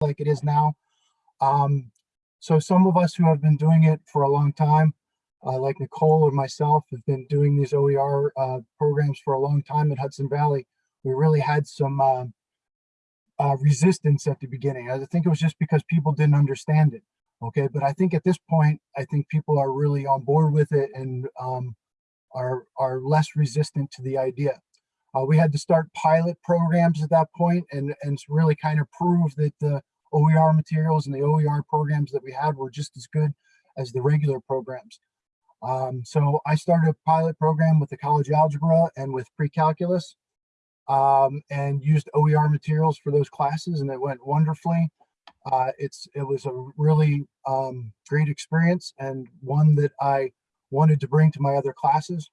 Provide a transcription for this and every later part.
like it is now. Um, so some of us who have been doing it for a long time, uh, like Nicole or myself, have been doing these OER uh, programs for a long time at Hudson Valley. We really had some uh, uh, resistance at the beginning. I think it was just because people didn't understand it. Okay, but I think at this point, I think people are really on board with it and um, are are less resistant to the idea. Uh, we had to start pilot programs at that point and, and really kind of prove that the OER materials and the OER programs that we had were just as good as the regular programs. Um, so I started a pilot program with the college algebra and with pre-calculus um, and used OER materials for those classes and it went wonderfully. Uh, it's It was a really um, great experience and one that I wanted to bring to my other classes.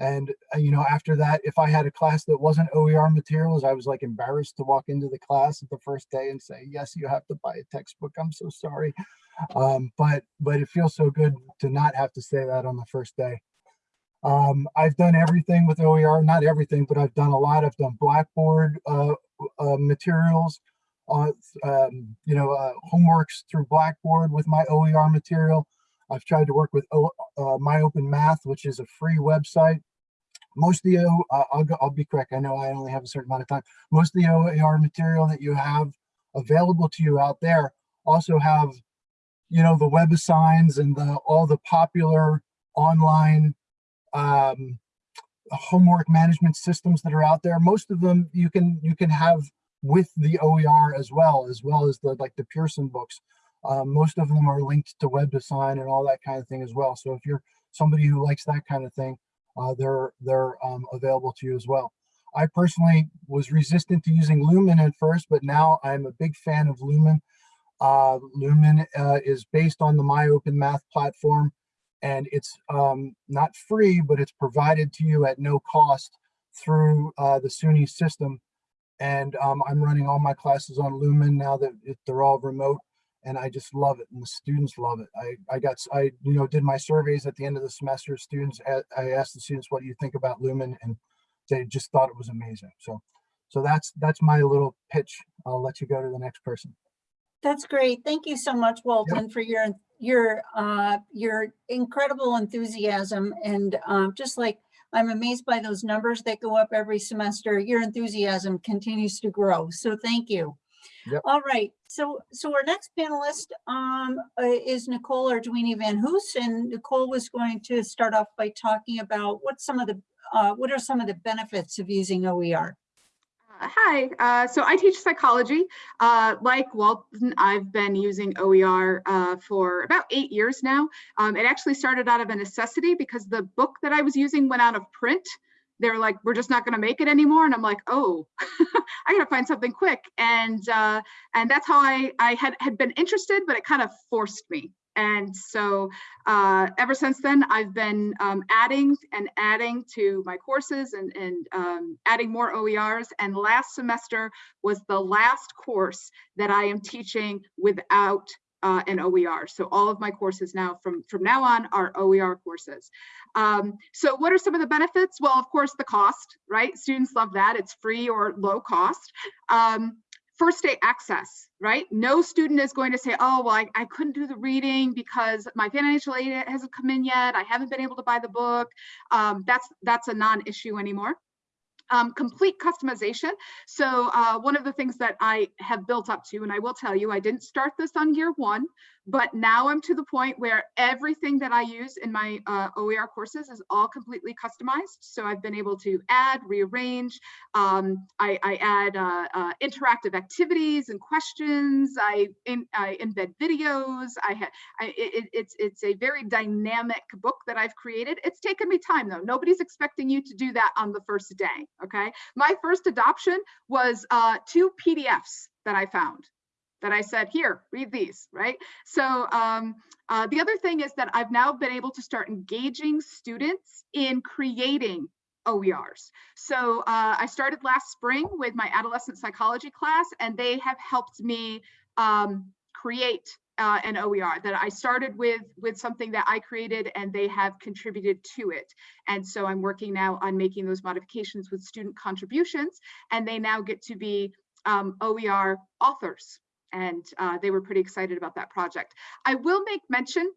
And, uh, you know, after that, if I had a class that wasn't OER materials, I was like embarrassed to walk into the class the first day and say, yes, you have to buy a textbook. I'm so sorry. Um, but, but it feels so good to not have to say that on the first day. Um, I've done everything with OER, not everything, but I've done a lot. I've done Blackboard uh, uh, materials, uh, um, you know, uh, homeworks through Blackboard with my OER material. I've tried to work with o, uh, My Open Math, which is a free website most of the, uh, I'll, go, I'll be quick, I know I only have a certain amount of time. Most of the OER material that you have available to you out there also have, you know, the WebAssigns and the all the popular online um, homework management systems that are out there. Most of them you can you can have with the OER as well, as well as the like the Pearson books. Um, most of them are linked to WebAssign and all that kind of thing as well. So if you're somebody who likes that kind of thing, uh, they're they're um, available to you as well. I personally was resistant to using Lumen at first, but now I'm a big fan of Lumen. Uh, Lumen uh, is based on the MyOpenMath platform, and it's um, not free, but it's provided to you at no cost through uh, the SUNY system. And um, I'm running all my classes on Lumen now that it, they're all remote and I just love it and the students love it. I, I got, I, you know, did my surveys at the end of the semester, students, I asked the students, what do you think about Lumen? And they just thought it was amazing. So, so that's, that's my little pitch. I'll let you go to the next person. That's great. Thank you so much, Walton, yep. for your, your, uh, your incredible enthusiasm. And um, just like, I'm amazed by those numbers that go up every semester. Your enthusiasm continues to grow. So thank you. Yep. All right. So, so our next panelist um, uh, is Nicole Arduini Van Hoos, and Nicole was going to start off by talking about what some of the uh, what are some of the benefits of using OER. Uh, hi, uh, so I teach psychology. Uh, like Walton, I've been using OER for about eight years now. Um, it actually started out of a necessity because the book that I was using went out of print they're like, we're just not going to make it anymore. And I'm like, oh, I got to find something quick. And uh, and that's how I I had had been interested, but it kind of forced me. And so uh, ever since then, I've been um, adding and adding to my courses and, and um, adding more OERs. And last semester was the last course that I am teaching without uh, and OER. So all of my courses now from, from now on are OER courses. Um, so what are some of the benefits? Well, of course, the cost, right? Students love that. It's free or low cost. Um, first day access, right? No student is going to say, oh, well, I, I couldn't do the reading because my financial aid hasn't come in yet. I haven't been able to buy the book. Um, that's, that's a non-issue anymore um, complete customization. So uh, one of the things that I have built up to, and I will tell you, I didn't start this on year one, but now I'm to the point where everything that I use in my uh, OER courses is all completely customized. So I've been able to add, rearrange, um, I, I, add uh, uh interactive activities and questions, I, in, I embed videos, I, ha I it, it's, it's a very dynamic book that I've created. It's taken me time though. Nobody's expecting you to do that on the first day, okay? My first adoption was uh, two PDFs that I found that I said, here, read these, right? So um, uh, the other thing is that I've now been able to start engaging students in creating OERs. So uh, I started last spring with my adolescent psychology class, and they have helped me um, create uh, an OER that I started with with something that I created and they have contributed to it. And so I'm working now on making those modifications with student contributions and they now get to be um, OER authors and uh, they were pretty excited about that project. I will make mention,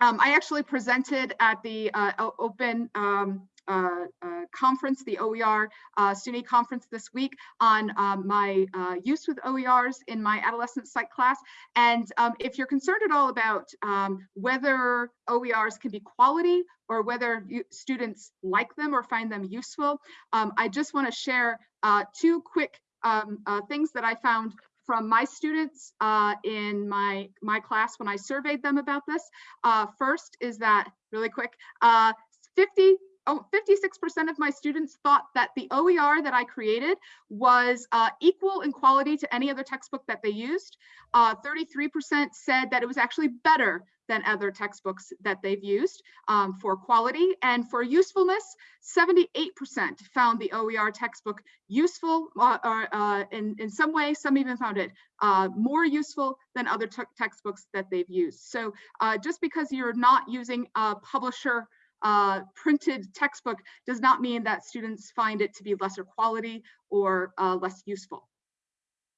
um, I actually presented at the uh, open um, uh, uh, conference, the OER uh, SUNY conference this week on um, my uh, use with OERs in my adolescent psych class. And um, if you're concerned at all about um, whether OERs can be quality or whether you, students like them or find them useful, um, I just want to share uh, two quick um, uh, things that I found from my students uh, in my, my class when I surveyed them about this. Uh, first is that, really quick, uh, 50, oh, 56% of my students thought that the OER that I created was uh, equal in quality to any other textbook that they used. 33% said that it was actually better than other textbooks that they've used um, for quality and for usefulness. 78% found the OER textbook useful uh, uh, in, in some way, some even found it uh, more useful than other textbooks that they've used. So uh, just because you're not using a publisher uh, printed textbook does not mean that students find it to be lesser quality or uh, less useful.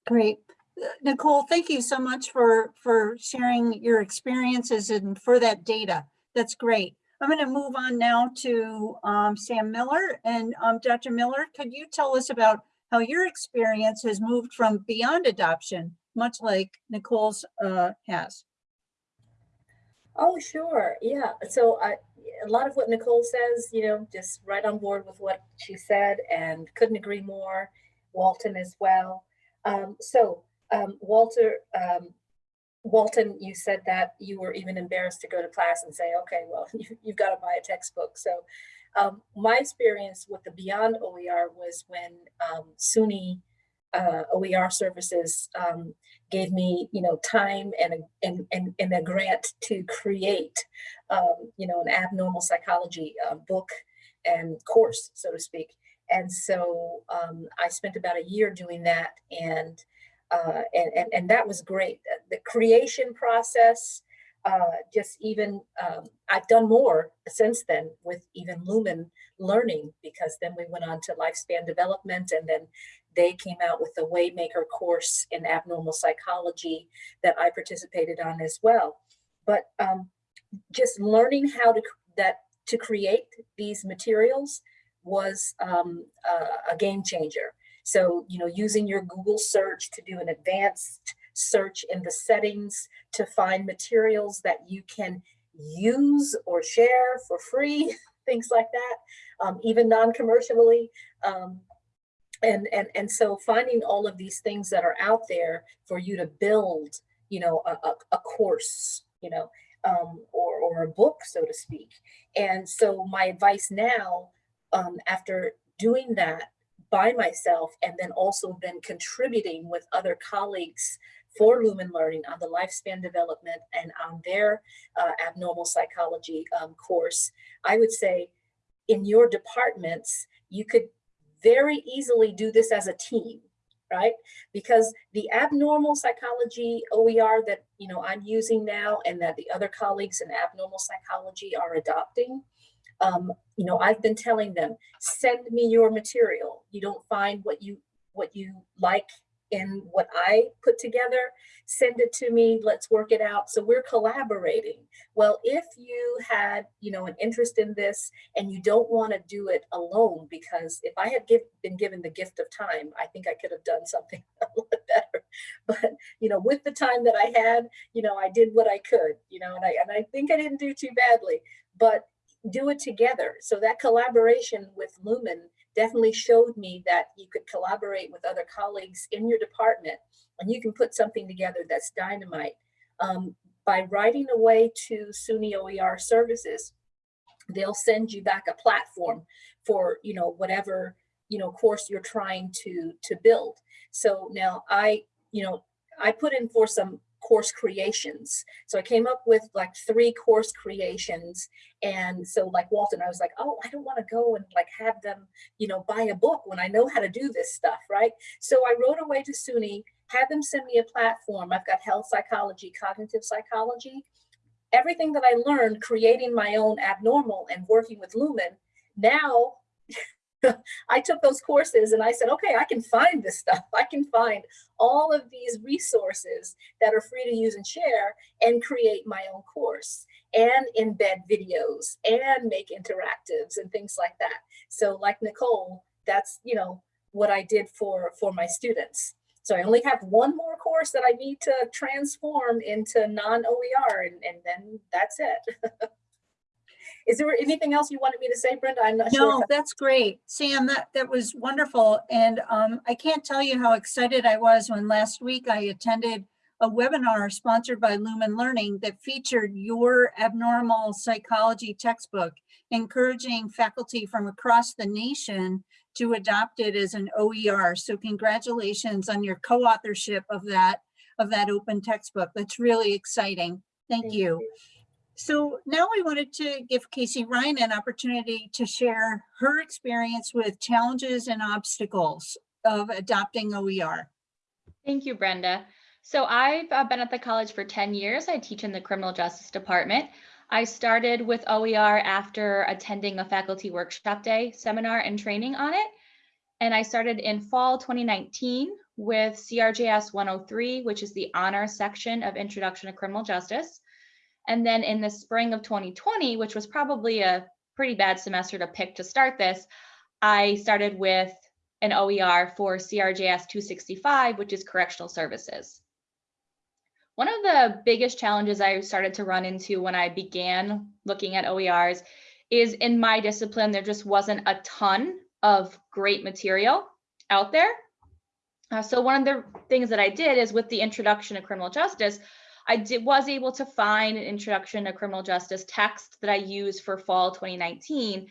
Great. Nicole, thank you so much for, for sharing your experiences and for that data. That's great. I'm going to move on now to um, Sam Miller. And um, Dr. Miller, could you tell us about how your experience has moved from beyond adoption, much like Nicole's uh, has? Oh, sure. Yeah. So a lot of what Nicole says, you know, just right on board with what she said and couldn't agree more. Walton as well. Um, so um, Walter, um, Walton, you said that you were even embarrassed to go to class and say, okay, well, you, you've got to buy a textbook. So um, my experience with the Beyond OER was when um, SUNY uh, OER services um, gave me, you know, time and a, and, and, and a grant to create, um, you know, an abnormal psychology uh, book and course, so to speak. And so I spent about a year doing that, and uh, and, and and that was great. The creation process, uh, just even um, I've done more since then with even Lumen Learning because then we went on to lifespan development, and then they came out with the Waymaker course in abnormal psychology that I participated on as well. But um, just learning how to that to create these materials was um, a, a game changer. So, you know, using your Google search to do an advanced search in the settings to find materials that you can use or share for free, things like that, um, even non-commercially. Um, and, and, and so finding all of these things that are out there for you to build, you know, a, a, a course, you know, um, or, or a book, so to speak. And so my advice now, um, after doing that by myself and then also been contributing with other colleagues for Lumen Learning on the lifespan development and on their uh, abnormal psychology um, course, I would say in your departments, you could very easily do this as a team right? Because the abnormal psychology OER that you know I'm using now and that the other colleagues in abnormal psychology are adopting, um, you know, I've been telling them, send me your material. You don't find what you what you like in what I put together, send it to me, let's work it out. So we're collaborating. Well, if you had, you know, an interest in this and you don't want to do it alone, because if I had give, been given the gift of time, I think I could have done something a little better. But, you know, with the time that I had, you know, I did what I could, you know, and I, and I think I didn't do too badly, but do it together. So that collaboration with Lumen definitely showed me that you could collaborate with other colleagues in your department and you can put something together that's dynamite. Um, by writing away to SUNY OER services, they'll send you back a platform for, you know, whatever, you know, course you're trying to, to build. So now I, you know, I put in for some course creations. So I came up with like three course creations. And so like Walton, I was like, oh, I don't want to go and like have them, you know, buy a book when I know how to do this stuff, right? So I wrote away to SUNY, had them send me a platform. I've got health psychology, cognitive psychology, everything that I learned creating my own abnormal and working with Lumen. Now I took those courses and I said, okay, I can find this stuff. I can find all of these resources that are free to use and share and create my own course and embed videos and make interactives and things like that. So like Nicole, that's, you know, what I did for, for my students. So I only have one more course that I need to transform into non-OER and, and then that's it. Is there anything else you wanted me to say, Brenda? I'm not sure. No, that's great. Sam, that, that was wonderful. And um, I can't tell you how excited I was when last week I attended a webinar sponsored by Lumen Learning that featured your abnormal psychology textbook, encouraging faculty from across the nation to adopt it as an OER. So congratulations on your co-authorship of that, of that open textbook. That's really exciting. Thank you. So now we wanted to give Casey Ryan an opportunity to share her experience with challenges and obstacles of adopting OER. Thank you, Brenda. So I've uh, been at the college for 10 years. I teach in the criminal justice department. I started with OER after attending a faculty workshop day seminar and training on it. And I started in fall 2019 with CRJS 103, which is the honor section of Introduction to Criminal Justice. And then in the spring of 2020, which was probably a pretty bad semester to pick to start this, I started with an OER for CRJS 265, which is correctional services. One of the biggest challenges I started to run into when I began looking at OERs is in my discipline, there just wasn't a ton of great material out there. Uh, so one of the things that I did is with the introduction of criminal justice, I did, was able to find an introduction to criminal justice text that I used for fall 2019.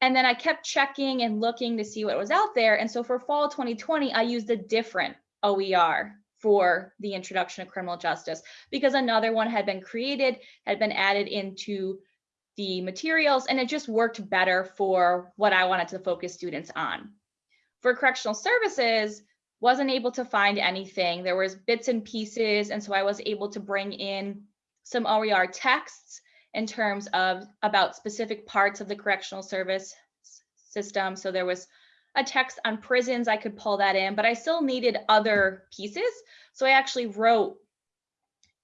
And then I kept checking and looking to see what was out there. And so for fall 2020, I used a different OER for the introduction to criminal justice because another one had been created, had been added into the materials, and it just worked better for what I wanted to focus students on. For correctional services, wasn't able to find anything. There was bits and pieces, and so I was able to bring in some OER texts in terms of about specific parts of the correctional service system. So there was a text on prisons, I could pull that in, but I still needed other pieces. So I actually wrote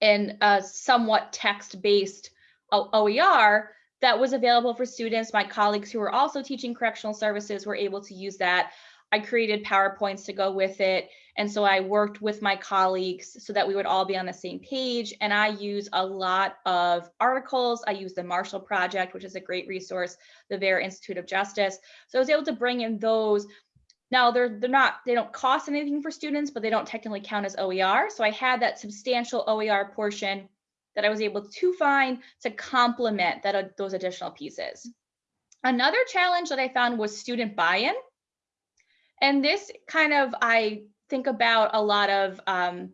in a somewhat text-based OER that was available for students. My colleagues who were also teaching correctional services were able to use that. I created PowerPoints to go with it. And so I worked with my colleagues so that we would all be on the same page. And I use a lot of articles. I use the Marshall Project, which is a great resource, the Vera Institute of Justice. So I was able to bring in those. Now they're they're not they don't cost anything for students, but they don't technically count as OER. So I had that substantial OER portion that I was able to find to complement that uh, those additional pieces. Another challenge that I found was student buy-in. And this kind of, I think about a lot of um,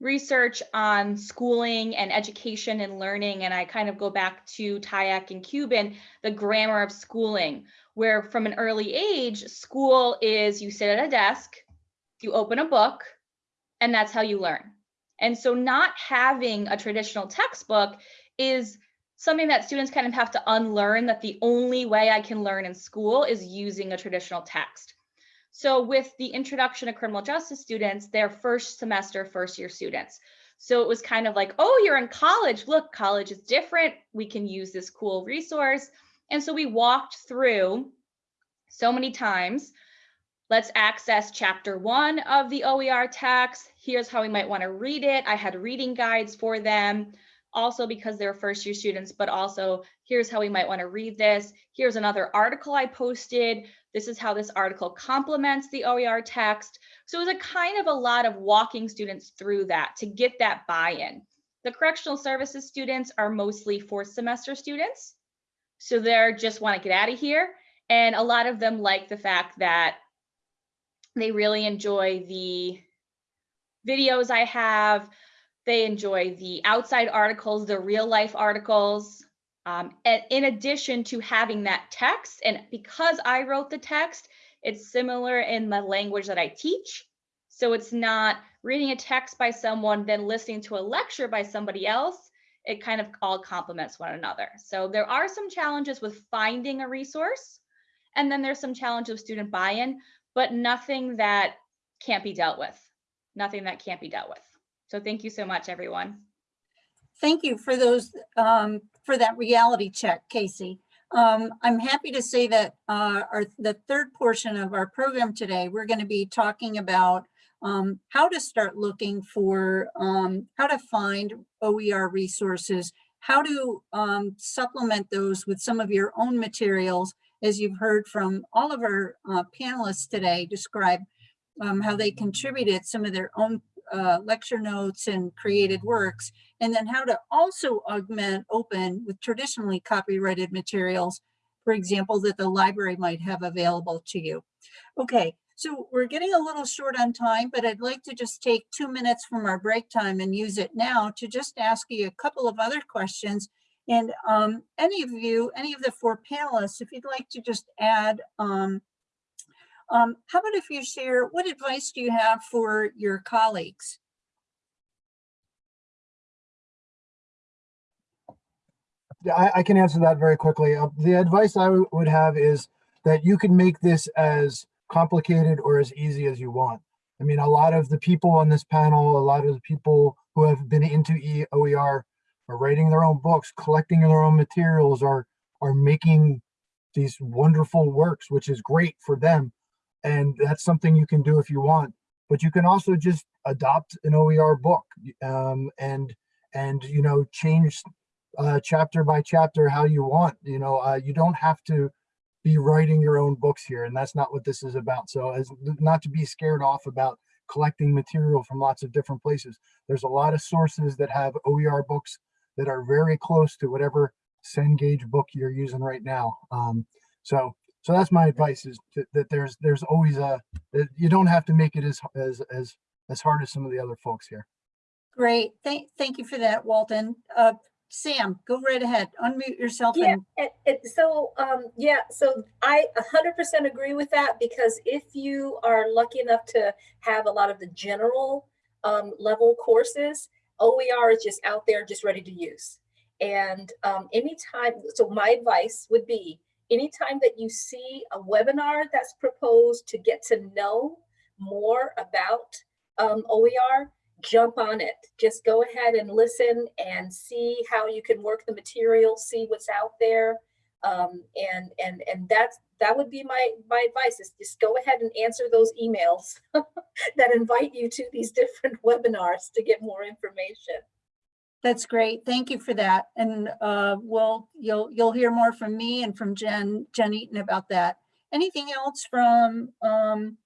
research on schooling and education and learning. And I kind of go back to Tyack and Cuban, the grammar of schooling, where from an early age, school is you sit at a desk, you open a book, and that's how you learn. And so not having a traditional textbook is something that students kind of have to unlearn that the only way I can learn in school is using a traditional text. So with the introduction to criminal justice students, they're first semester, first year students. So it was kind of like, oh, you're in college. Look, college is different. We can use this cool resource. And so we walked through so many times. Let's access chapter one of the OER text. Here's how we might want to read it. I had reading guides for them also because they're first year students, but also here's how we might want to read this. Here's another article I posted. This is how this article complements the OER text. So it was a kind of a lot of walking students through that to get that buy-in. The correctional services students are mostly fourth semester students. So they're just want to get out of here. And a lot of them like the fact that they really enjoy the videos I have, they enjoy the outside articles, the real life articles. Um, and in addition to having that text, and because I wrote the text, it's similar in the language that I teach. So it's not reading a text by someone, then listening to a lecture by somebody else. It kind of all complements one another. So there are some challenges with finding a resource. And then there's some challenge of student buy-in, but nothing that can't be dealt with. Nothing that can't be dealt with. So thank you so much, everyone. Thank you for those, um, for that reality check, Casey. Um, I'm happy to say that, uh, our, the third portion of our program today, we're going to be talking about, um, how to start looking for, um, how to find OER resources, how to, um, supplement those with some of your own materials, as you've heard from all of our, uh, panelists today describe, um, how they contributed some of their own, uh, lecture notes and created works and then how to also augment open with traditionally copyrighted materials, for example, that the library might have available to you. Okay, so we're getting a little short on time, but I'd like to just take two minutes from our break time and use it now to just ask you a couple of other questions. And um, any of you, any of the four panelists, if you'd like to just add, um, um, how about if you share, what advice do you have for your colleagues? Yeah, I, I can answer that very quickly. Uh, the advice I would have is that you can make this as complicated or as easy as you want. I mean, a lot of the people on this panel, a lot of the people who have been into E- OER are writing their own books, collecting their own materials, are are making these wonderful works, which is great for them. And that's something you can do if you want. But you can also just adopt an OER book um, and and you know change uh, chapter by chapter how you want. You know, uh, you don't have to be writing your own books here, and that's not what this is about. So, as not to be scared off about collecting material from lots of different places. There's a lot of sources that have OER books that are very close to whatever Cengage book you're using right now. Um, so, so that's my advice: is that, that there's there's always a that you don't have to make it as as as as hard as some of the other folks here. Great. Thank, thank you for that, Walton. Uh, Sam, go right ahead. Unmute yourself Yeah, and and, and so, um, yeah, so I hundred percent agree with that because if you are lucky enough to have a lot of the general um, level courses, OER is just out there, just ready to use. And um, anytime, so my advice would be, anytime that you see a webinar that's proposed to get to know more about um, OER, jump on it. Just go ahead and listen and see how you can work the material, see what's out there. Um, and and and that's that would be my my advice is just go ahead and answer those emails that invite you to these different webinars to get more information. That's great. Thank you for that. And uh, we'll, you'll, you'll hear more from me and from Jen, Jen Eaton about that. Anything else from, um,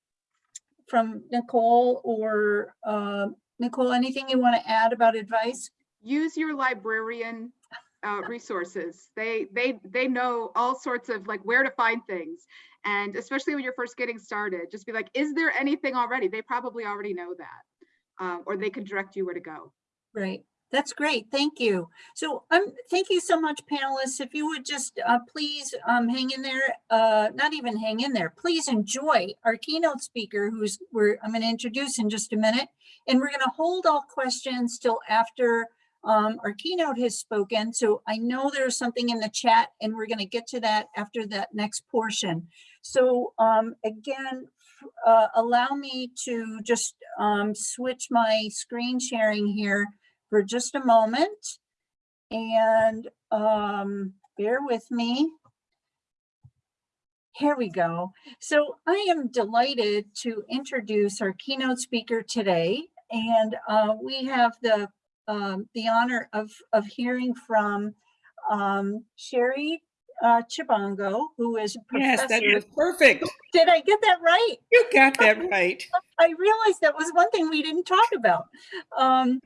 from Nicole or uh, Nicole, anything you want to add about advice? use your librarian uh, resources. They they they know all sorts of like where to find things, and especially when you're first getting started, just be like, is there anything already? They probably already know that, uh, or they can direct you where to go. Great. That's great. Thank you. So um, thank you so much, panelists. If you would just uh, please um, hang in there, uh, not even hang in there, please enjoy our keynote speaker who's we're I'm going to introduce in just a minute. And we're going to hold all questions till after um, our keynote has spoken. So I know there's something in the chat and we're going to get to that after that next portion. So um, again, uh, allow me to just um, switch my screen sharing here for just a moment. And um, bear with me. Here we go. So I am delighted to introduce our keynote speaker today. And uh, we have the um, the honor of, of hearing from um, Sherry uh, Chibongo, who is a Yes, that professor. perfect. Did I get that right? You got that right. I realized that was one thing we didn't talk about. Um,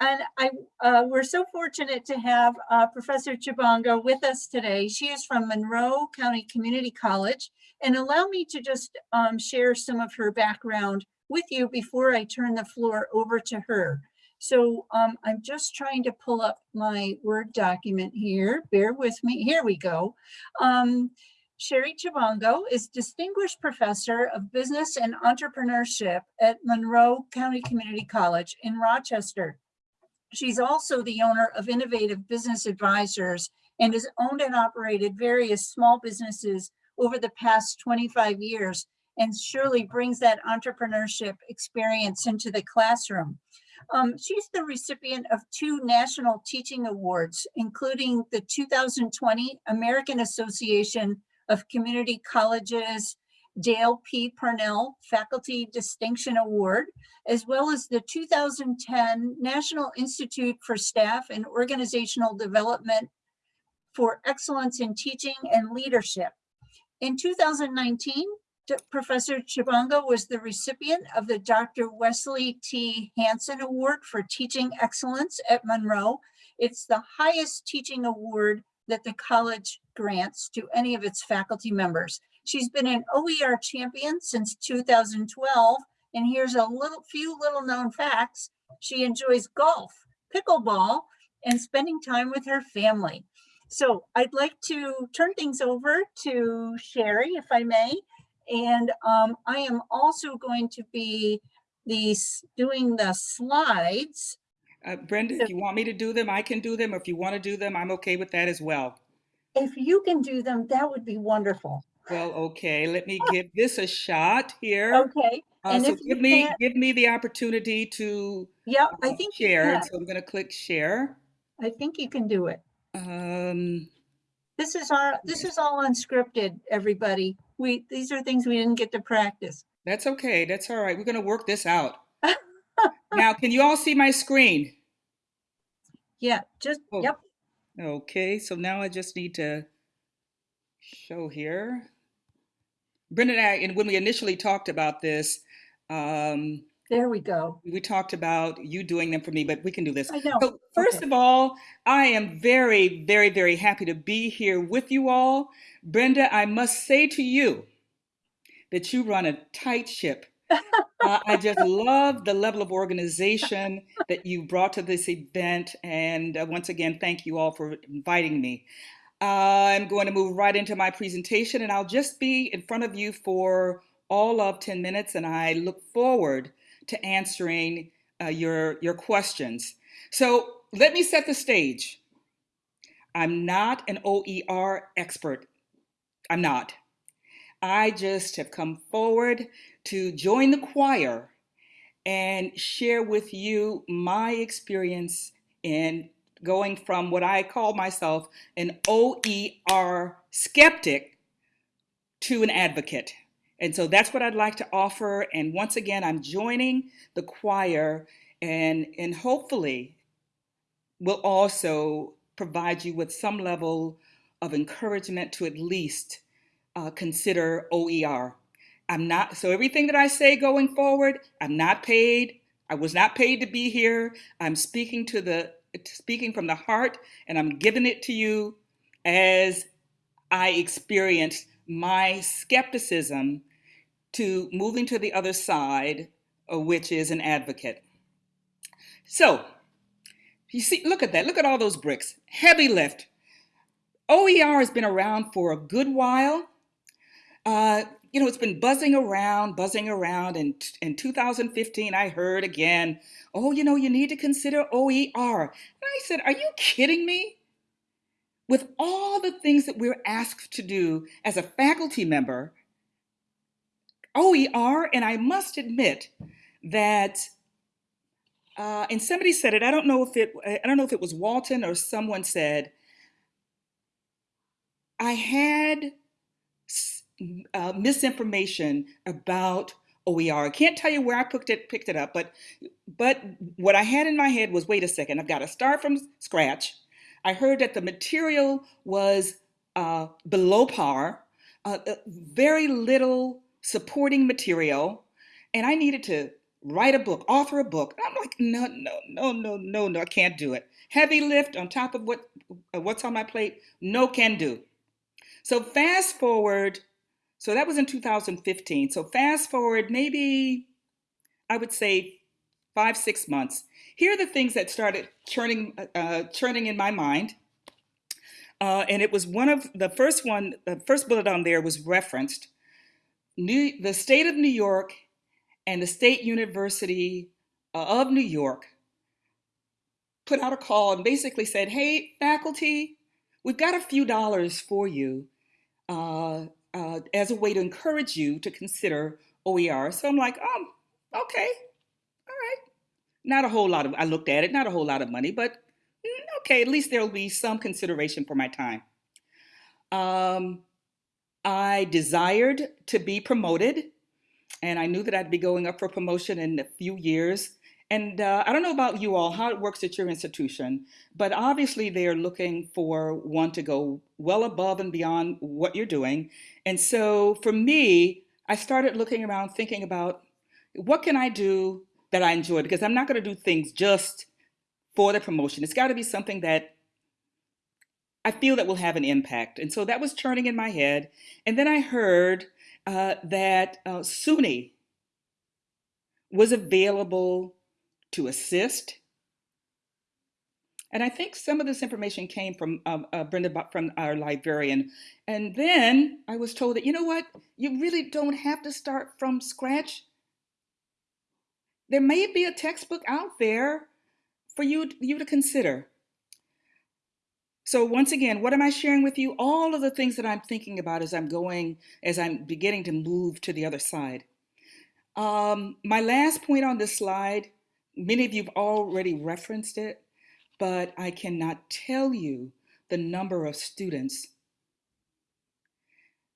and I, uh, we're so fortunate to have uh, Professor Chibongo with us today. She is from Monroe County Community College. And allow me to just um, share some of her background with you before I turn the floor over to her. So um, I'm just trying to pull up my Word document here. Bear with me. Here we go. Um, Sherry Chibongo is Distinguished Professor of Business and Entrepreneurship at Monroe County Community College in Rochester. She's also the owner of Innovative Business Advisors and has owned and operated various small businesses over the past 25 years and surely brings that entrepreneurship experience into the classroom. Um, she's the recipient of two National Teaching Awards, including the 2020 American Association of Community Colleges Dale P. Parnell Faculty Distinction Award, as well as the 2010 National Institute for Staff and Organizational Development for Excellence in Teaching and Leadership. In 2019, Professor Chibanga was the recipient of the Dr. Wesley T. Hanson Award for Teaching Excellence at Monroe. It's the highest teaching award that the college grants to any of its faculty members. She's been an OER champion since 2012. And here's a little few little known facts. She enjoys golf, pickleball, and spending time with her family. So I'd like to turn things over to Sherry, if I may. And um, I am also going to be the, doing the slides. Uh, Brenda, if you want me to do them, I can do them. If you want to do them, I'm okay with that as well. If you can do them, that would be wonderful. Well, okay, let me give this a shot here. Okay, Uh, and so give me, give me the opportunity to yeah, uh, I think you share. So I'm going to click share. I think you can do it. Um, This is our, this is all unscripted, everybody. We, these are things we didn't get to practice. that's okay. That's all right. We're going to work this out. Now, can you all see my screen? Yeah, just, Oh. yep, Okay, so now I just need to show here. Brenda and I, and when we initially talked about this, um, there we go. we talked about you doing them for me, but we can do this. I know. So first Okay. of all, I am very, very, very happy to be here with you all. Brenda, I must say to you that you run a tight ship. Uh, I just love the level of organization that you brought to this event. And uh, once again, thank you all for inviting me. I'm going to move right into my presentation, and I'll just be in front of you for all of 10 minutes, and I look forward to answering uh, your, your questions. So let me set the stage. I'm not an OER expert. I'm not. I just have come forward to join the choir and share with you my experience in going from what I call myself an OER skeptic to an advocate. And so that's what I'd like to offer. And once again, I'm joining the choir and, and hopefully will also provide you with some level of encouragement to at least uh, consider OER. I'm not, so everything that I say going forward, I'm not paid. I was not paid to be here. I'm speaking to the, speaking from the heart, and I'm giving it to you as I experienced my skepticism to moving to the other side, uh, which is an advocate. So, you see, look at that. Look at all those bricks. Heavy lift. OER has been around for a good while. Uh, you know, it's been buzzing around, buzzing around. And in 2015, I heard again, oh, you know, you need to consider OER. And I said, are you kidding me? With all the things that we're asked to do as a faculty member, OER, and I must admit that, uh, and somebody said it. I don't know if it. I don't know if it was Walton or someone said. I had uh, misinformation about OER. I can't tell you where I picked it picked it up, but but what I had in my head was, wait a second, I've got to start from scratch. I heard that the material was uh, below par, uh, uh, very little supporting material, and I needed to write a book, author a book. And I'm like, no, no, no, no, no, no, I can't do it. Heavy lift on top of what uh, what's on my plate, no can do. So fast forward, so that was in 2015. So fast forward, maybe I would say five, six months. Here are the things that started churning, uh, churning in my mind. Uh, and it was one of the first one, the first bullet on there was referenced. New, the state of New York and the State University uh, of New York put out a call and basically said, hey, faculty, we've got a few dollars for you uh, uh, as a way to encourage you to consider OER. So I'm like, um, okay, all right. Not a whole lot of, I looked at it, not a whole lot of money, but mm, okay, at least there'll be some consideration for my time. Um, I desired to be promoted, and I knew that I'd be going up for promotion in a few years. And uh, I don't know about you all, how it works at your institution, but obviously they're looking for one to go well above and beyond what you're doing. And so for me, I started looking around thinking about what can I do that I enjoy? Because I'm not going to do things just for the promotion. It's got to be something that I feel that will have an impact. And so that was churning in my head. And then I heard uh, that uh, SUNY was available to assist. And I think some of this information came from um, uh, Brenda, from our librarian. And then I was told that, you know what, you really don't have to start from scratch. There may be a textbook out there for you, you to consider. So once again, what am I sharing with you? All of the things that I'm thinking about as I'm going, as I'm beginning to move to the other side. Um, my last point on this slide, many of you have already referenced it, but I cannot tell you the number of students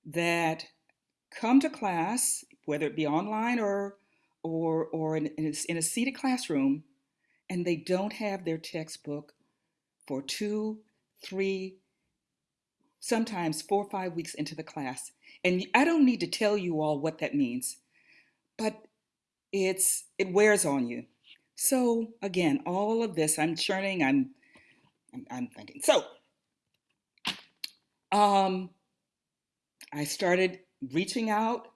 that come to class, whether it be online or or or in, in, a, in a seated classroom, and they don't have their textbook for two, three, sometimes four or five weeks into the class. And I don't need to tell you all what that means, but it's it wears on you. So again, all of this, I'm churning, I'm I'm, I'm thinking. So um, I started reaching out,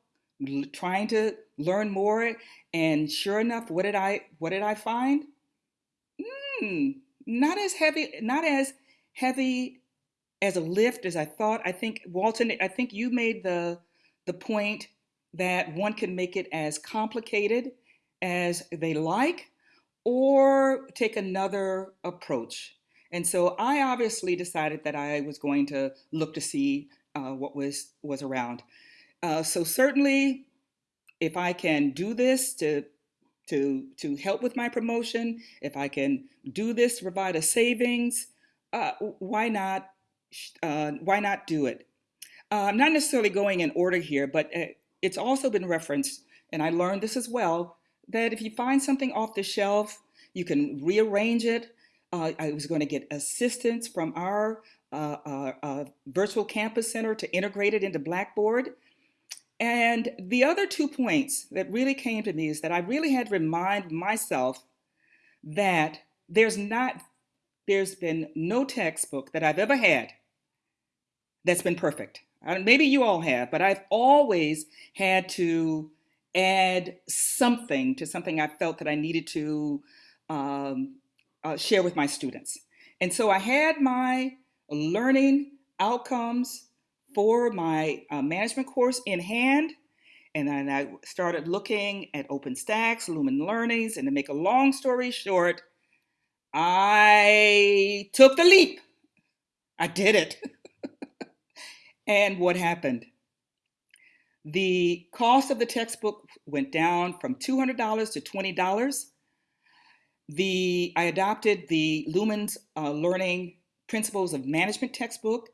trying to learn more, and sure enough, what did I what did I find? Mm, not as heavy, not as heavy as a lift as I thought. I think Walton, I think you made the the point that one can make it as complicated as they like or take another approach. And so I obviously decided that I was going to look to see uh, what was was around. Uh, so certainly, if I can do this to to to help with my promotion, if I can do this to provide a savings, uh, why not? Uh, why not do it? Uh, I'm not necessarily going in order here, but uh, it's also been referenced, and I learned this as well, that if you find something off the shelf, you can rearrange it. Uh, I was going to get assistance from our uh, uh, uh, virtual campus center to integrate it into Blackboard. And the other two points that really came to me is that I really had to remind myself that there's not, there's been no textbook that I've ever had that's been perfect. Maybe you all have, but I've always had to add something to something I felt that I needed to um, uh, share with my students. And so I had my learning outcomes for my uh, management course in hand. And then I started looking at OpenStax, Lumen Learnings, and to make a long story short, I took the leap. I did it. and what happened? The cost of the textbook went down from $200 to $20. The I adopted the Lumens uh, Learning Principles of Management textbook,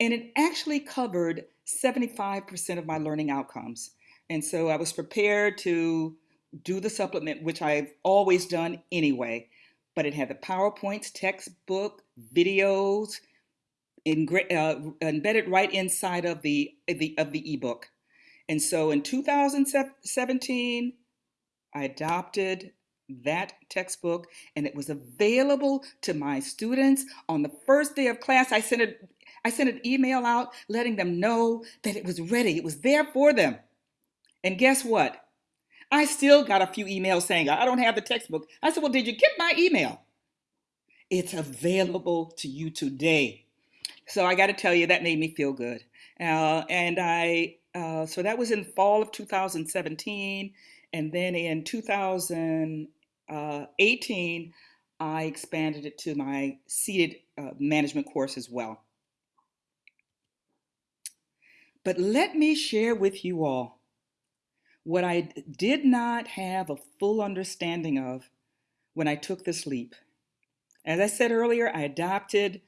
and it actually covered 75% of my learning outcomes. And so I was prepared to do the supplement, which I've always done anyway. But it had the PowerPoints, textbook, videos, ingra- uh, embedded right inside of the, the of the ebook. And so in 2017, I adopted that textbook and it was available to my students on the first day of class. I sent it I sent an email out letting them know that it was ready. It was there for them. And guess what? I still got a few emails saying, I don't have the textbook. I said, Well, did you get my email? It's available to you today. So I got to tell you, that made me feel good. Uh, and I, uh, so that was in fall of 2017. And then in 2018, I expanded it to my seated uh, management course as well. But let me share with you all what I did not have a full understanding of when I took this leap. As I said earlier, I adopted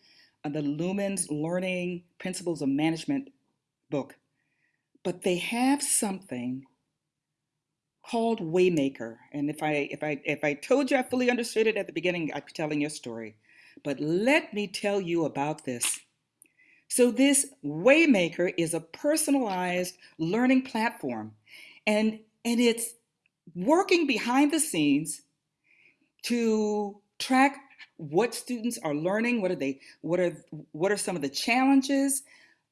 uh, the Lumens Learning Principles of Management book, but they have something called Waymaker. And if I if I if I told you I fully understood it at the beginning, I'd be telling you a story. But let me tell you about this. So this Waymaker is a personalized learning platform and and it's working behind the scenes to track what students are learning, what are they, what are what are some of the challenges.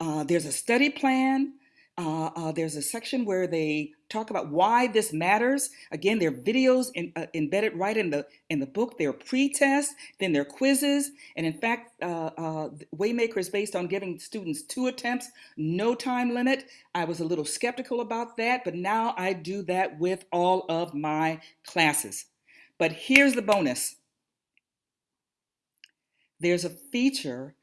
Uh, there's a study plan. Uh, uh, there's a section where they talk about why this matters. Again, there are videos in, uh, embedded right in the in the book. There are pre-tests, then there are quizzes, and in fact, uh, uh, Waymaker is based on giving students two attempts, no time limit. I was a little skeptical about that, but now I do that with all of my classes. But here's the bonus. There's a feature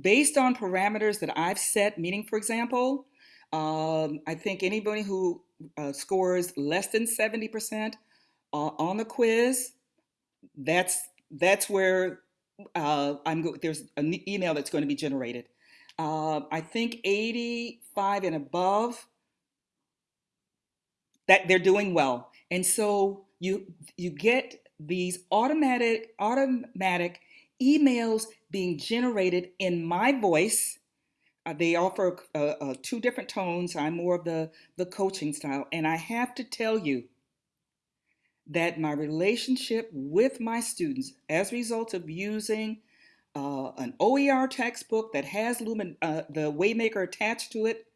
based on parameters that I've set, meaning, for example, um, I think anybody who uh, scores less than 70% uh, on the quiz, that's that's where uh, I'm there's an email that's going to be generated. Uh, I think 85 and above that they're doing well, and so you you get these automatic automatic emails being generated in my voice they offer uh, uh, two different tones. I'm more of the, the coaching style. And I have to tell you that my relationship with my students, as a result of using uh, an OER textbook that has Lumen, uh, the Waymaker attached to it,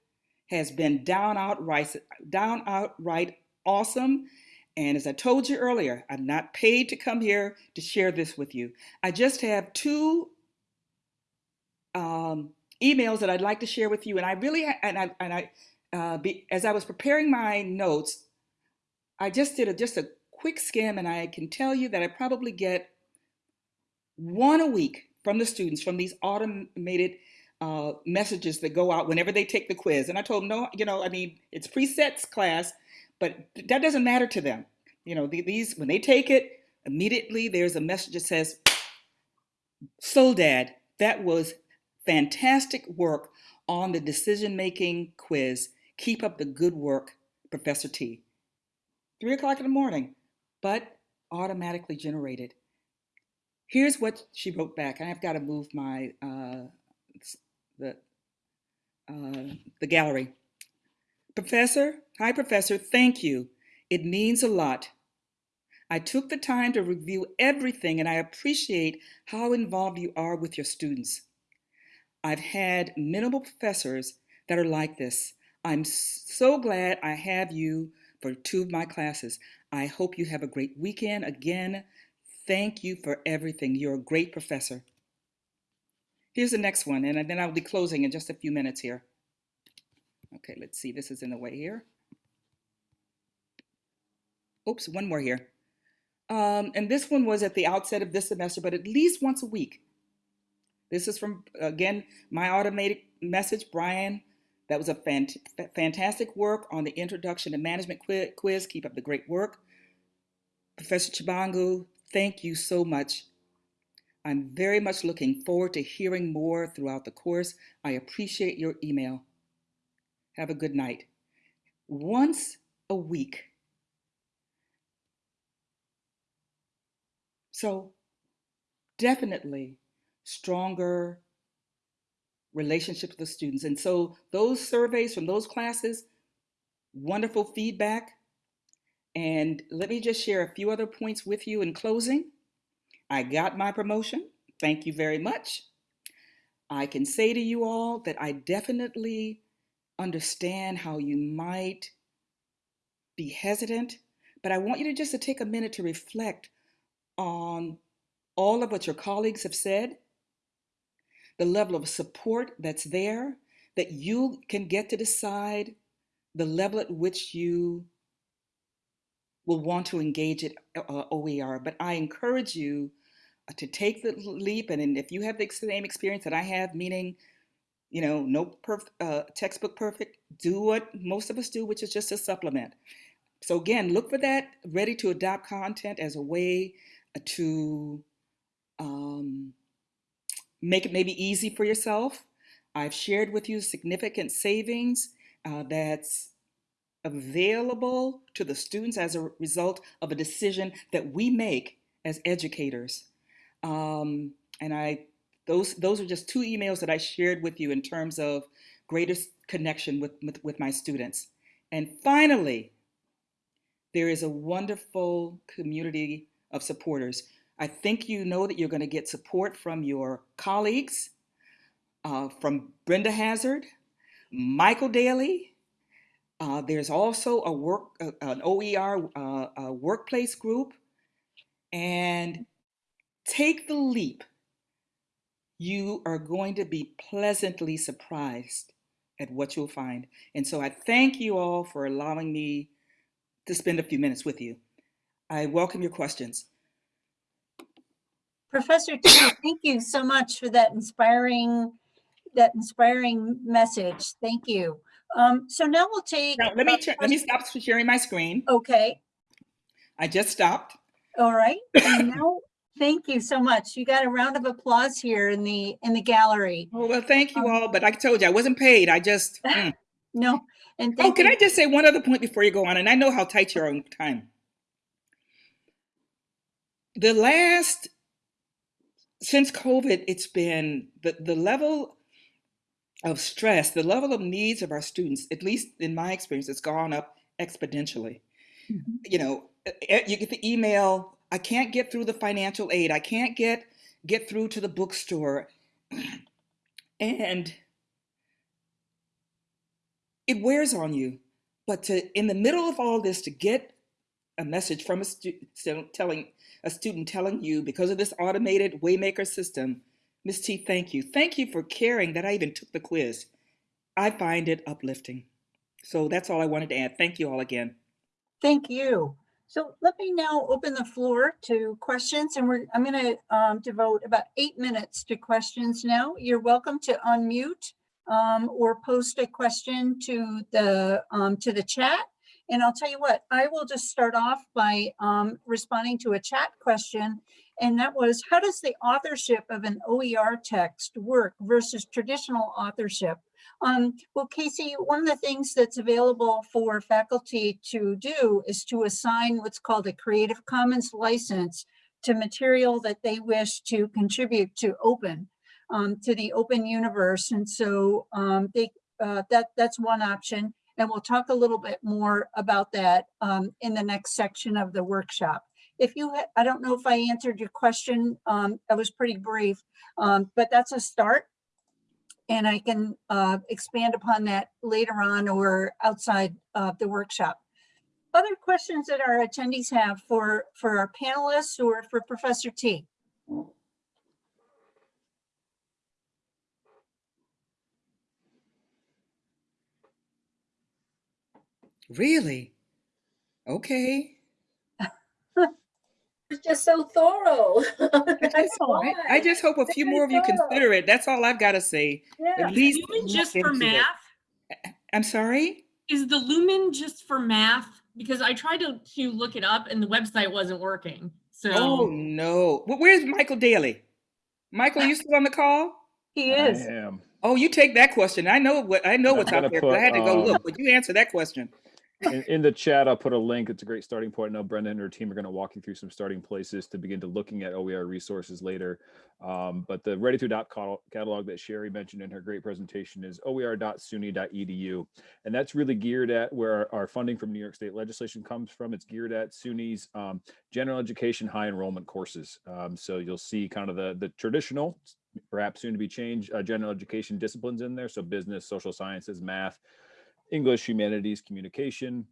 has been down outright, down outright awesome. And as I told you earlier, I'm not paid to come here to share this with you. I just have two um, emails that I'd like to share with you. And I really, and I, and I, uh, be, as I was preparing my notes, I just did a, just a quick skim, and I can tell you that I probably get one a week from the students from these automated uh, messages that go out whenever they take the quiz. And I told them, no, you know, I mean, it's presets class, but that doesn't matter to them. You know, these when they take it, immediately there's a message that says, "Soledad, that was fantastic work on the decision making quiz. Keep up the good work, Professor T. Three o'clock in the morning, but automatically generated. Here's what she wrote back. I've got to move my uh, the uh, the gallery. Professor, hi Professor, thank you. It means a lot. I took the time to review everything and I appreciate how involved you are with your students. I've had minimal professors that are like this. I'm so glad I have you for two of my classes. I hope you have a great weekend. Again, thank you for everything. You're a great professor. Here's the next one, and then I'll be closing in just a few minutes here. Okay, let's see. This is in the way here. Oops, one more here. Um, and this one was at the outset of this semester, but at least once a week. This is from, again, my automated message, Brian. That was a fant fantastic work on the Introduction to Management quiz. Keep up the great work. Professor Chibangu, thank you so much. I'm very much looking forward to hearing more throughout the course. I appreciate your email. Have a good night. Once a week. So definitely stronger relationship with the students. And so those surveys from those classes, wonderful feedback. And let me just share a few other points with you in closing. I got my promotion. Thank you very much. I can say to you all that I definitely understand how you might be hesitant, but I want you to just to take a minute to reflect on all of what your colleagues have said the level of support that's there, that you can get to decide the level at which you will want to engage at uh, OER. But I encourage you uh, to take the leap. And if you have the same experience that I have, meaning you know, no perf- uh, textbook perfect. Do what most of us do, which is just a supplement. So again, look for that ready to adopt content as a way to um, make it maybe easy for yourself. I've shared with you significant savings uh, that's available to the students as a result of a decision that we make as educators. Um, and I, those, those are just two emails that I shared with you in terms of greater connection with, with, with my students. And finally, there is a wonderful community of supporters. I think you know that you're going to get support from your colleagues, uh, from Brenda Hazard, Michael Daly. Uh, there's also a work, uh, an OER workplace group, and take the leap. You are going to be pleasantly surprised at what you'll find. And so I thank you all for allowing me to spend a few minutes with you. I welcome your questions. Professor T, thank you so much for that inspiring, that inspiring message. Thank you. Um, so now we'll take. Now, let me turn, let me stop sharing my screen. Okay, I just stopped. all right. And now, thank you so much. You got a round of applause here in the, in the gallery. Oh, well, thank you Um, all, but I told you I wasn't paid. I just. mm. No, and Oh, can you. I just say one other point before you go on? And I know how tight you are on time. The last, since COVID, it's been the, the level of stress, the level of needs of our students, at least in my experience, has gone up exponentially. Mhm. You know, you get the email, I can't get through the financial aid, I can't get get through to the bookstore. And it wears on you. But to in the middle of all this to get a message from a student telling a student telling you because of this automated waymaker system, Miss T, thank you. Thank you for caring that I even took the quiz. I find it uplifting. So that's all I wanted to add. Thank you all again. Thank you. So let me now open the floor to questions and we're, I'm going to um, devote about eight minutes to questions now. You're welcome to unmute um, or post a question to the, um, to the chat. And I'll tell you what, I will just start off by um, responding to a chat question. And that was, how does the authorship of an OER text work versus traditional authorship? Um, well, Casey, one of the things that's available for faculty to do is to assign what's called a Creative Commons license to material that they wish to contribute to open, um, to the open universe. And so um, they, uh, that, that's one option. And we'll talk a little bit more about that um, in the next section of the workshop. If you, I don't know if I answered your question, um, was pretty brief, um, but that's a start and I can uh, expand upon that later on or outside of the workshop. Other questions that our attendees have for, for our panelists or for Professor T? Really? Okay. It's just so thorough. I That's just, I, I just hope a few Very more of you consider it. That's all I've got to say. Yeah. At least Lumen just for into it. math? I'm sorry? Is the Lumen just for math? Because I tried to, to look it up and the website wasn't working. So Oh, no. Well, where's Michael Daly? Michael, you still on the call? He I is. am. Oh, you take that question. I know what I know I'm what's out gonna there, but I had to go um, look. But you answer that question. In, in the chat, I'll put a link. It's a great starting point. I know Brenda and her team are going to walk you through some starting places to begin to looking at OER resources later. Um, but the Ready to Adopt catalog that Sherry mentioned in her great presentation is oer.suny.edu. And that's really geared at where our, our funding from New York State legislation comes from. It's geared at SUNY's um, general education high enrollment courses. Um, so you'll see kind of the, the traditional, perhaps soon to be changed, uh, general education disciplines in there. So business, social sciences, math, English, humanities, communication,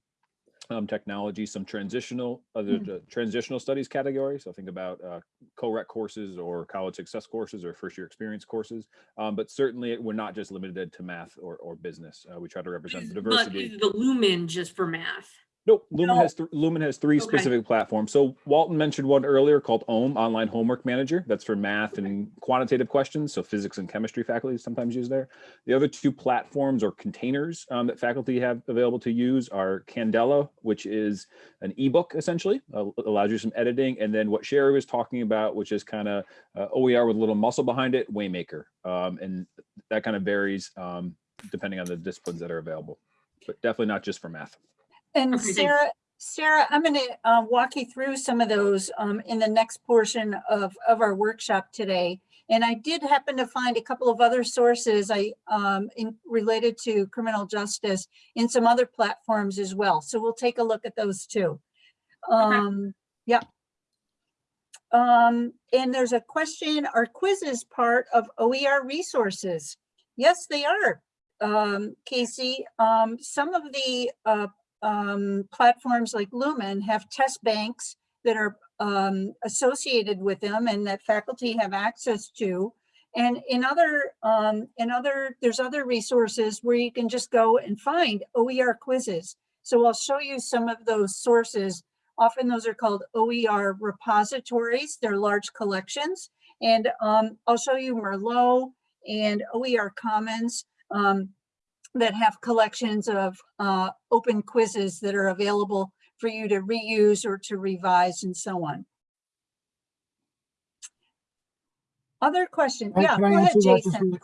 um, technology, some transitional, other Mhm. uh, transitional studies categories. So think about uh, co-req courses or college success courses or first year experience courses. Um, but certainly we're not just limited to math or, or business. Uh, we try to represent is, the but diversity. is the Lumen just for math? Nope, Lumen No. has, Lumen has three Okay. specific platforms. So Walton mentioned one earlier called OHM, Online Homework Manager. That's for math and quantitative questions. So physics and chemistry faculty sometimes use there. The other two platforms or containers um, that faculty have available to use are Candela, which is an ebook essentially, uh, allows you some editing. And then what Sherry was talking about, which is kind of uh, OER with a little muscle behind it, Waymaker. Um, and that kind of varies um, depending on the disciplines that are available, but definitely not just for math. And Okay. Sarah, Sarah, I'm gonna uh, walk you through some of those um, in the next portion of, of our workshop today. And I did happen to find a couple of other sources I, um, in, related to criminal justice in some other platforms as well. So we'll take a look at those too. Um, yeah. Um, and there's a question, are quizzes part of OER resources? Yes, they are. Um, Casey, um, some of the, uh, um, platforms like Lumen have test banks that are um, associated with them and that faculty have access to. And in other, um, in other, there's other resources where you can just go and find OER quizzes. So I'll show you some of those sources. Often those are called OER repositories. They're large collections. And um, I'll show you Merlot and OER Commons. Um, that have collections of uh, open quizzes that are available for you to reuse or to revise and so on. Other questions? Can- Yeah, Can go ahead, that Jason. really?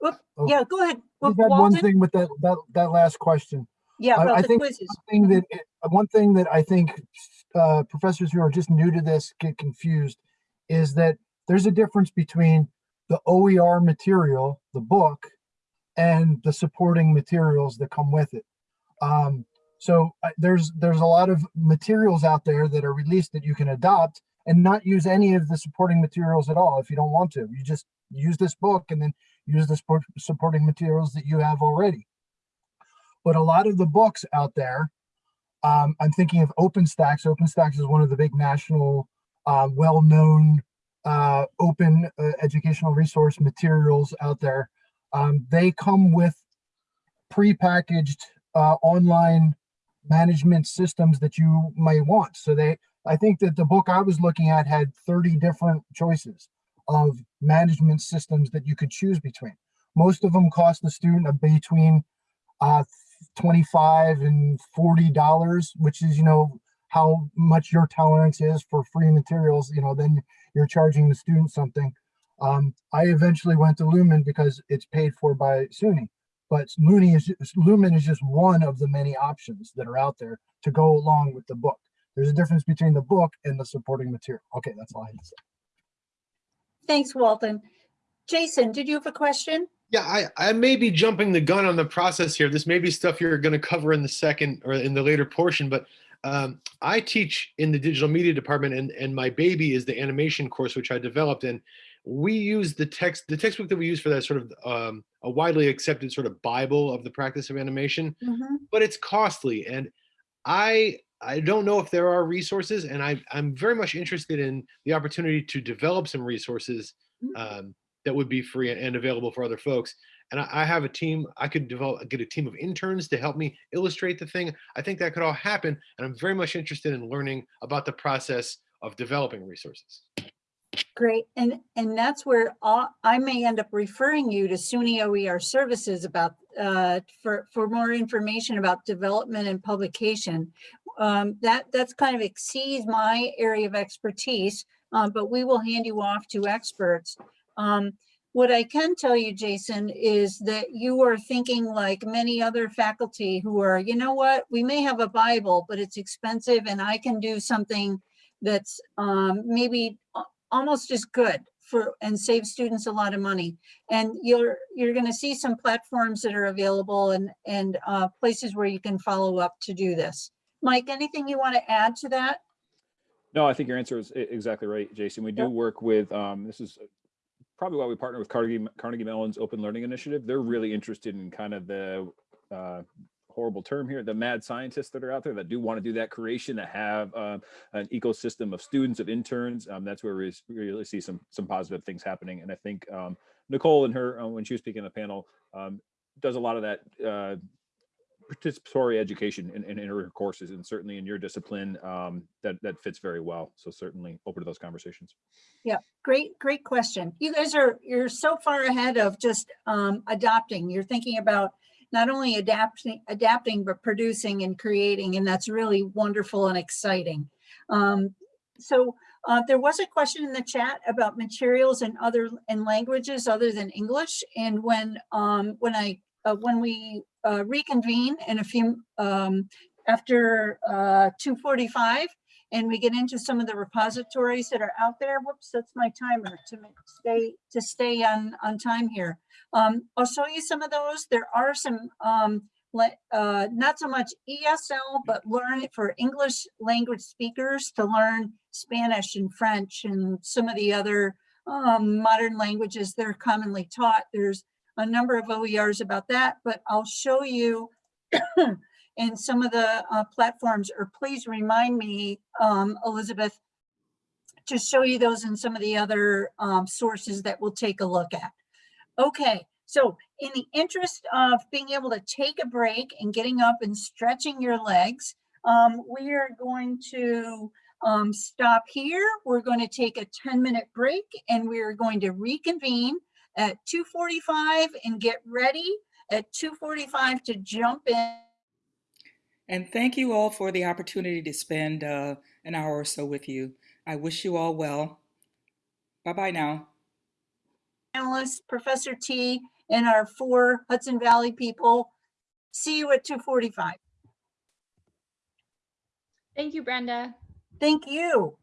Whoop, Oh, Yeah, go ahead. I had one thing with that, that, that last question. Yeah, I- I about the think quizzes. Thing that, it- uh, one thing that I think uh, professors who are just new to this get confused is that there's a difference between the OER material, the book, and the supporting materials that come with it. Um, so uh, there's there's a lot of materials out there that are released that you can adopt and not use any of the supporting materials at all if you don't want to. You just use this book and then use the support, supporting materials that you have already. But a lot of the books out there, um, I'm thinking of OpenStax. OpenStax is one of the big national, uh, well-known uh, open uh, educational resource materials out there. Um, they come with prepackaged uh, online management systems that you may want. So they, I think that the book I was looking at had 30 different choices of management systems that you could choose between. Most of them cost the student between uh, 25 and 40 dollars, which is, you know, how much your tolerance is for free materials, you know, then you're charging the student something. Um, I eventually went to Lumen because it's paid for by SUNY, but Looney is, Lumen is just one of the many options that are out there to go along with the book. There's a difference between the book and the supporting material. Okay, that's all I had to say. Thanks, Walton. Jason, did you have a question? Yeah, I, I may be jumping the gun on the process here. This may be stuff you're going to cover in the second or in the later portion, but um, I teach in the digital media department and, and my baby is the animation course, which I developed. And we use the text, the textbook that we use for that sort of um, a widely accepted sort of Bible of the practice of animation, Mhm. but it's costly. And I, I don't know if there are resources and I, I'm very much interested in the opportunity to develop some resources um, that would be free and available for other folks. And I, I have a team, I could develop, get a team of interns to help me illustrate the thing. I think that could all happen. And I'm very much interested in learning about the process of developing resources. Great, and, and that's where I I may end up referring you to SUNY OER services about, uh, for, for more information about development and publication. Um, that, that's kind of exceeds my area of expertise, uh, but we will hand you off to experts. Um, what I can tell you, Jason, is that you are thinking like many other faculty who are, you know what, we may have a Bible, but it's expensive and I can do something that's um, maybe almost as good for, and save students a lot of money. And you're, you're gonna see some platforms that are available and, and uh, places where you can follow up to do this. Mike, anything you want to add to that? No, I think your answer is exactly right, Jason. We do Yep. work with, um, this is probably why we partner with Carnegie, Carnegie Mellon's Open Learning Initiative. They're really interested in kind of the, uh, horrible term here, the mad scientists that are out there that do want to do that creation, that have, uh, an ecosystem of students, of interns. Um, that's where we we really see some, some positive things happening. And I think, um, Nicole and her, uh, when she was speaking on the panel, um, does a lot of that, uh, participatory education in, in, in her courses and certainly in your discipline um, that that fits very well. So certainly open to those conversations. Yeah, great, great question. You guys are, you're so far ahead of just um, adopting. You're thinking about not only adapting, adapting, but producing and creating, and that's really wonderful and exciting. Um, so uh, there was a question in the chat about materials and other and languages other than English. And when um, when I uh, when we uh, reconvene in a few um, after uh, 2:45, and we get into some of the repositories that are out there. Whoops, that's my timer to stay to stay on on time here. Um, I'll show you some of those. There are some um, uh, not so much ESL, but learn for English language speakers to learn Spanish and French and some of the other um, modern languages that are commonly taught. There's a number of OERs about that, but I'll show you in some of the uh, platforms, or please remind me, um, Elizabeth, to show you those in some of the other um, sources that we'll take a look at. Okay, so in the interest of being able to take a break and getting up and stretching your legs, um, we are going to um, stop here. We're going to take a 10 minute break and we are going to reconvene at 2.45 and get ready at 2.45 to jump in. And thank you all for the opportunity to spend uh, an hour or so with you. I wish you all well. Bye-bye now. Analyst, Professor T, and our four Hudson Valley people. See you at 2:45. Thank you, Brenda. Thank you.